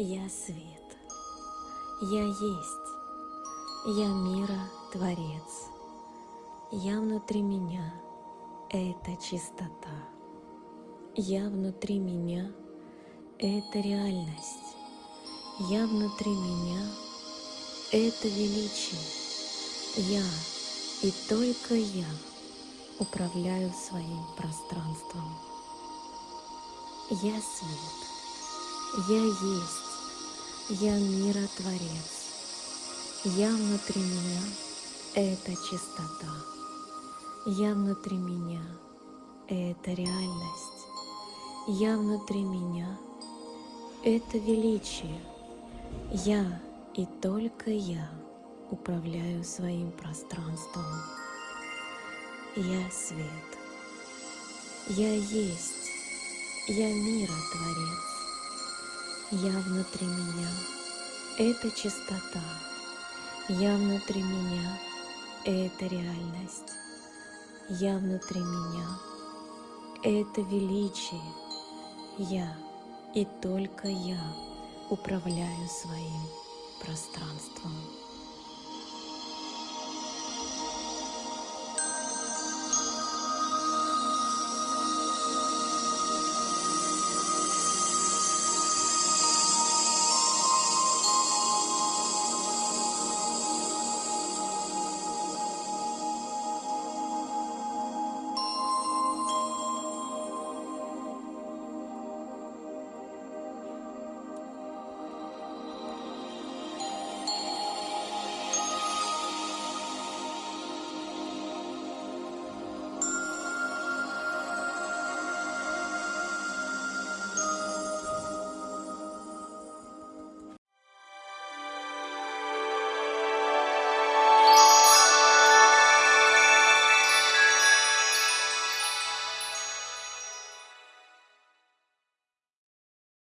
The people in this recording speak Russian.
Я свет, я есть, я мира Творец, я внутри меня — это чистота, я внутри меня — это реальность, я внутри меня — это величие, я и только я управляю своим пространством. Я свет, я есть, я миротворец. Я внутри меня — это чистота. Я внутри меня — это реальность. Я внутри меня — это величие. Я и только я управляю своим пространством. Я свет. Я есть. Я миротворец. Я внутри меня — это чистота. Я внутри меня — это реальность. Я внутри меня — это величие. Я и только я управляю своим пространством.